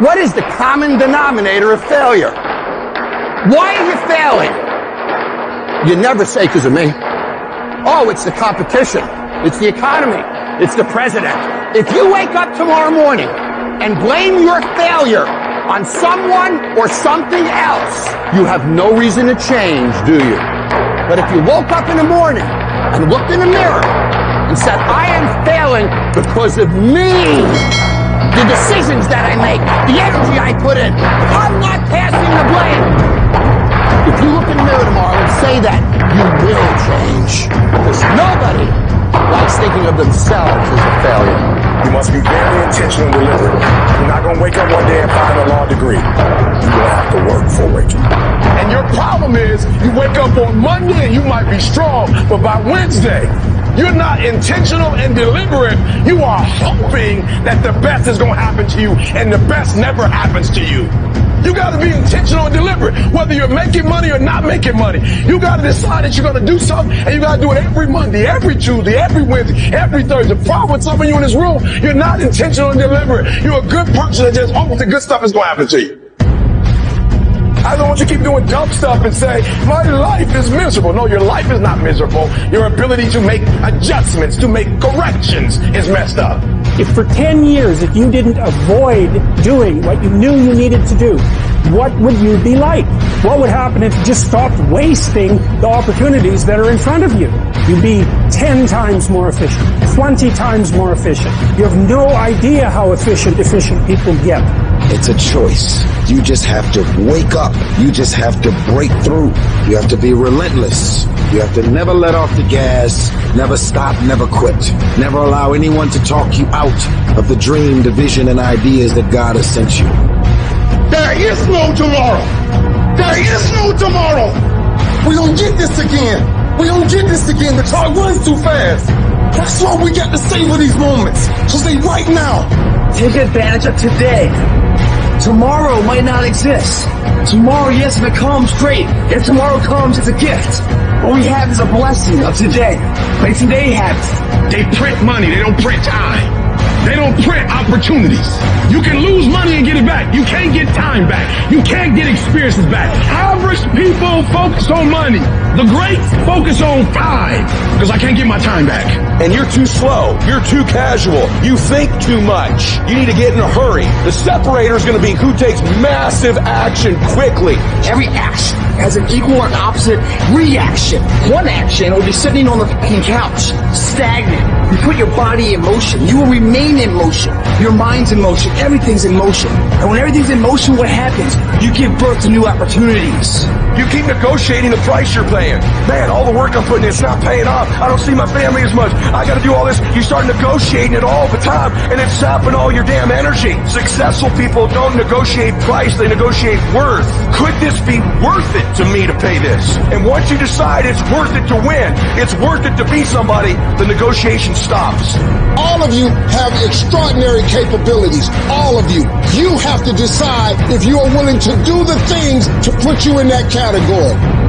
What is the common denominator of failure? Why are you failing? You never say because of me. Oh, it's the competition. It's the economy. It's the president. If you wake up tomorrow morning and blame your failure on someone or something else, you have no reason to change, do you? But if you woke up in the morning and looked in the mirror and said, I am failing because of me, the decisions that I make, the energy I put in, I'm not passing the blame. If you look in the mirror tomorrow and say that, you will change. Because nobody likes thinking of themselves as a failure. You must be very intentional and deliberate. You're not going to wake up one day and find a law degree. You're going to have to work for it. And your problem is you wake up on Monday and you might be strong, but by Wednesday, you're not intentional and deliberate. You are hoping that the best is going to happen to you, and the best never happens to you. You got to be intentional and deliberate, whether you're making money or not making money. You got to decide that you're going to do something, and you got to do it every Monday, every Tuesday, every Wednesday, every Thursday. The problem with some of you in this room, you're not intentional and deliberate. You're a good person that just hopes the good stuff is going to happen to you. I don't want you to keep doing dumb stuff and say, my life is miserable. No, your life is not miserable. Your ability to make adjustments, to make corrections is messed up. If for 10 years, if you didn't avoid doing what you knew you needed to do, what would you be like? What would happen if you just stopped wasting the opportunities that are in front of you? You'd be 10 times more efficient, 20 times more efficient. You have no idea how efficient efficient people get. It's a choice. You just have to wake up. You just have to break through. You have to be relentless. You have to never let off the gas, never stop, never quit. Never allow anyone to talk you out of the dream, the vision, and ideas that God has sent you. There is no tomorrow. There is no tomorrow. We don't get this again. We don't get this again. The clock runs too fast. That's why we got to savor these moments. Cause say right now. Take advantage of today. Tomorrow might not exist. Tomorrow, yes, if it comes, great. If tomorrow comes, it's a gift. What we have is a blessing of today. But today happens. They print money, they don't print time. They don't print opportunities. You can lose money and get it back. You can't get time back. You can't get experiences back. Average people focus on money. The greats focus on time because I can't get my time back. And you're too slow. You're too casual. You think too much. You need to get in a hurry. The separator is going to be who takes massive action quickly. Every action has an equal and opposite reaction. One action will be sitting on the fucking couch, stagnant. You put your body in motion. You will remain in motion. Your mind's in motion. Everything's in motion. And when everything's in motion, what happens? You give birth to new opportunities. You keep negotiating the price you're paying. Man, all the work I'm putting in, it's not paying off. I don't see my family as much. I gotta do all this. You start negotiating it all the time, and it's sapping all your damn energy. Successful people don't negotiate price, they negotiate worth. Could this be worth it to me to pay this? And once you decide it's worth it to win, it's worth it to be somebody, the negotiation stops. All of you have extraordinary capabilities. All of you. You have to decide if you are willing to do the things to put you in that category.